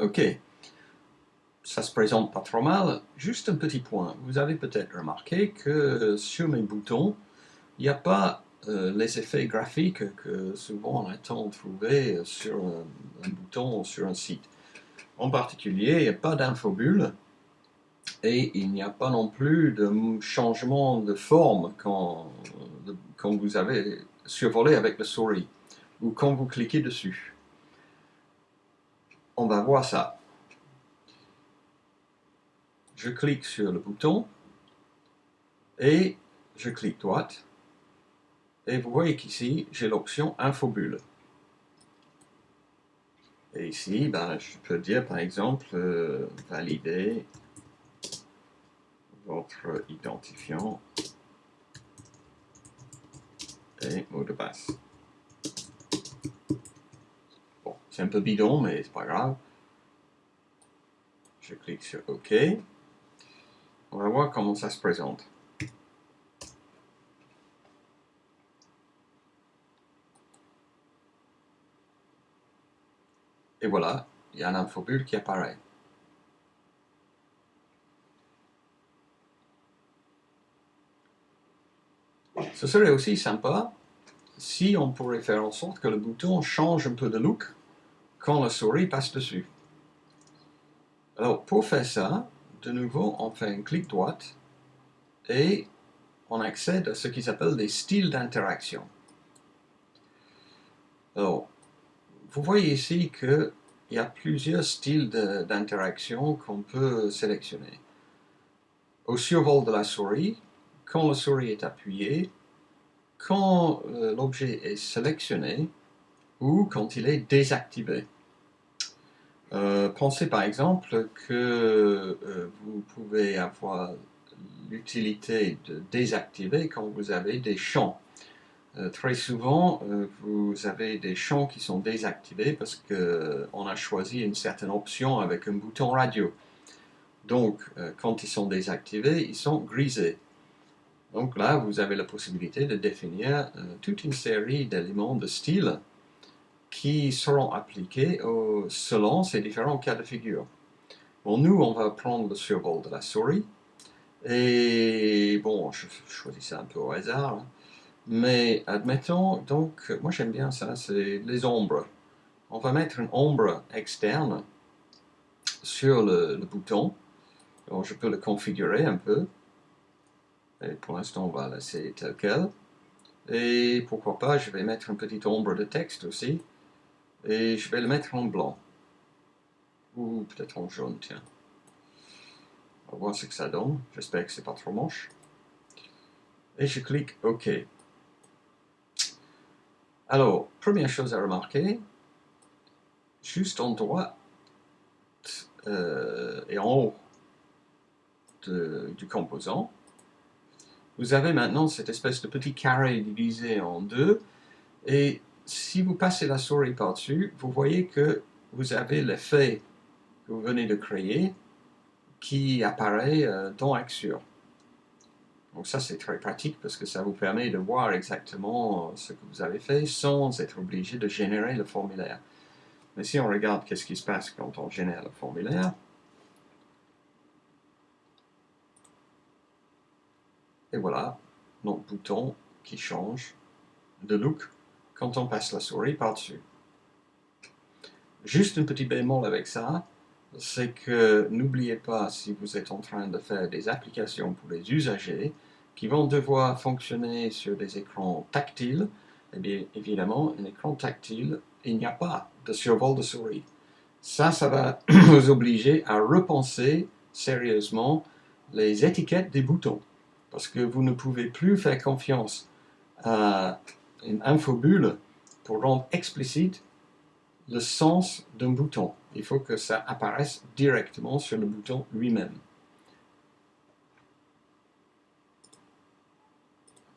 Ok, ça se présente pas trop mal. Juste un petit point, vous avez peut-être remarqué que sur mes boutons, il n'y a pas euh, les effets graphiques que souvent on attend de trouver sur un, bouton ou sur un site. En particulier, il n'y a pas d'infobulle et il n'y a pas non plus de changement de forme quand, quand vous avez survolé avec la souris ou quand vous cliquez dessus. On va voir ça. Je clique sur le bouton et je clique droite et vous voyez qu'ici, j'ai l'option Infobulle. Et ici, ben, je peux dire par exemple, euh, valider votre identifiant et mot de passe. Bon, c'est un peu bidon, mais c'est pas grave. Je clique sur OK. On va voir comment ça se présente. Et voilà, il y a un infobulle qui apparaît. Ce serait aussi sympa si on pourrait faire en sorte que le bouton change un peu de look quand la souris passe dessus. Alors pour faire ça, de nouveau on fait un clic droite et on accède à ce qui s'appelle des styles d'interaction. Alors vous voyez ici qu'il y a plusieurs styles d'interaction qu'on peut sélectionner. Au survol de la souris, quand la souris est appuyée, quand euh, l'objet est sélectionné ou quand il est désactivé. Euh, pensez par exemple que euh, vous pouvez avoir l'utilité de désactiver quand vous avez des champs. Euh, très souvent, vous avez des champs qui sont désactivés parce qu'on a choisi une certaine option avec un bouton radio. Donc, quand ils sont désactivés, ils sont grisés. Donc là, vous avez la possibilité de définir toute une série d'éléments de style qui seront appliqués selon ces différents cas de figure. Bon, nous, on va prendre le survol de la souris. Et bon, je choisis ça un peu au hasard. Hein. Mais admettons, donc, moi j'aime bien ça, c'est les ombres. On va mettre une ombre externe sur le, bouton. Alors je peux le configurer un peu. Et pour l'instant, on va laisser tel quel. Et pourquoi pas, je vais mettre une petite ombre de texte aussi. Et je vais le mettre en blanc. Ou peut-être en jaune, tiens. On va voir ce que ça donne. J'espère que c'est pas trop moche. Et je clique OK. Alors, première chose à remarquer, juste en droite euh, et en haut du composant, vous avez maintenant cette espèce de petit carré divisé en deux, et si vous passez la souris par-dessus, vous voyez que vous avez l'effet que vous venez de créer qui apparaît euh, dans Axure. Donc ça c'est très pratique parce que ça vous permet de voir exactement ce que vous avez fait sans être obligé de générer le formulaire. Mais si on regarde qu'est-ce qui se passe quand on génère le formulaire, et voilà notre bouton qui change de look quand on passe la souris par-dessus. Juste un petit bémol avec ça, c'est que n'oubliez pas, si vous êtes en train de faire des applications pour les usagers, qui vont devoir fonctionner sur des écrans tactiles, eh bien, évidemment, un écran tactile, il n'y a pas de survol de souris. Ça, ça va vous obliger à repenser sérieusement les étiquettes des boutons. Parce que vous ne pouvez plus faire confiance à une infobulle pour rendre explicite le sens d'un bouton. Il faut que ça apparaisse directement sur le bouton lui-même.